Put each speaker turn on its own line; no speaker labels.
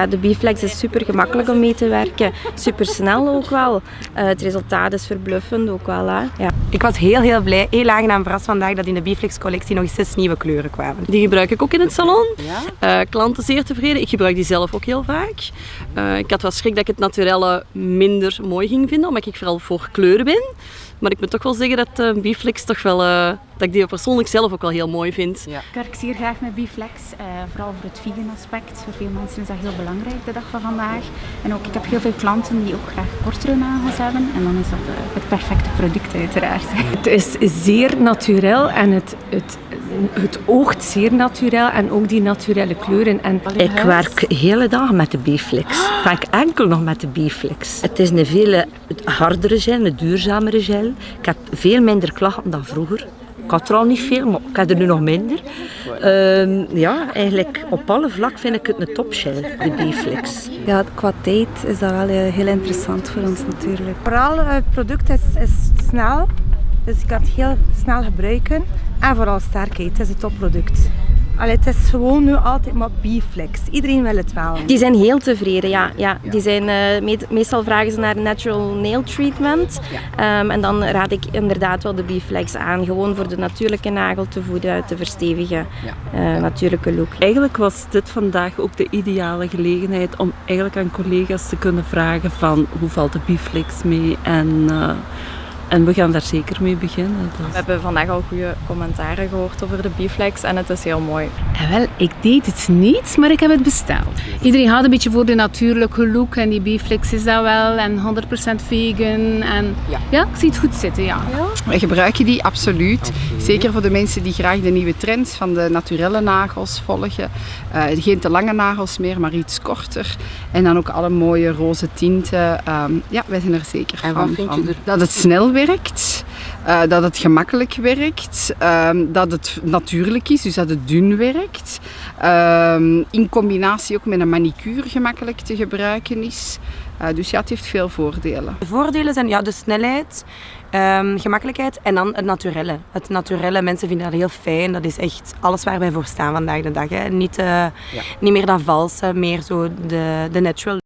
Ja, de Biflex is super gemakkelijk om mee te werken. Super snel ook wel. Uh, het resultaat is verbluffend ook wel. Hè? Ja.
Ik was heel heel blij, heel aangenaam verrast vandaag dat in de Biflex collectie nog zes nieuwe kleuren kwamen.
Die gebruik ik ook in het salon. Ja? Uh, klanten zeer tevreden. Ik gebruik die zelf ook heel vaak. Uh, ik had wel schrik dat ik het naturelle minder mooi ging vinden, omdat ik vooral voor kleuren ben. Maar ik moet toch wel zeggen dat uh, Biflex toch wel, uh, dat ik die persoonlijk zelf ook wel heel mooi vind.
Ja. Ik werk zeer graag met Biflex, uh, vooral voor het vegan aspect. Voor veel mensen is dat heel belangrijk de dag van vandaag. En ook, ik heb heel veel klanten die ook graag kortere nagels hebben. En dan is dat het perfecte product uiteraard.
Het is zeer natuurlijk en het, het, het oogt zeer natuurlijk en ook die naturele kleuren. En
ik werk de hele dag met de Biflex. Ik werk enkel nog met de Biflex. Het is een veel hardere gel, een duurzamere gel. Ik heb veel minder klachten dan vroeger. Ik had er al niet veel, maar ik heb er nu nog minder. Uh, ja, eigenlijk op alle vlakken vind ik het een topshell, de Biflex.
Ja, qua tijd is dat wel heel interessant voor ons natuurlijk.
Vooral het product is, is snel, dus ik kan het heel snel gebruiken. En vooral sterkheid, het is een topproduct. Allee, het is gewoon nu altijd maar Biflex. Iedereen wil het wel.
Die zijn heel tevreden, ja. ja. Die zijn, uh, meestal vragen ze naar natural nail treatment. Ja. Um, en dan raad ik inderdaad wel de Biflex aan. Gewoon voor de natuurlijke nagel te voeden, te verstevigen. Ja. Uh, natuurlijke look.
Eigenlijk was dit vandaag ook de ideale gelegenheid om eigenlijk aan collega's te kunnen vragen van hoe valt de Biflex mee en... Uh, en we gaan daar zeker mee beginnen.
Dus. We hebben vandaag al goede commentaren gehoord over de Biflex en het is heel mooi.
En wel, ik deed het niet, maar ik heb het besteld. Iedereen gaat een beetje voor de natuurlijke look en die Biflex is dat wel en 100% vegan. En ja. ja, ik zie het goed zitten, ja. ja.
Wij gebruiken die absoluut. Zeker voor de mensen die graag de nieuwe trends van de naturelle nagels volgen. Uh, geen te lange nagels meer, maar iets korter. En dan ook alle mooie roze tinten. Um, ja, wij zijn er zeker
en
van.
Vind je er...
Dat het snel werkt, uh, dat het gemakkelijk werkt, um, dat het natuurlijk is, dus dat het dun werkt. Um, in combinatie ook met een manicure gemakkelijk te gebruiken is. Uh, dus ja, het heeft veel voordelen.
De voordelen zijn ja, de snelheid, um, gemakkelijkheid en dan het naturelle. Het naturelle, mensen vinden dat heel fijn. Dat is echt alles waar wij voor staan vandaag de dag. Hè. Niet, uh, ja. niet meer dat valse, meer zo de, de natural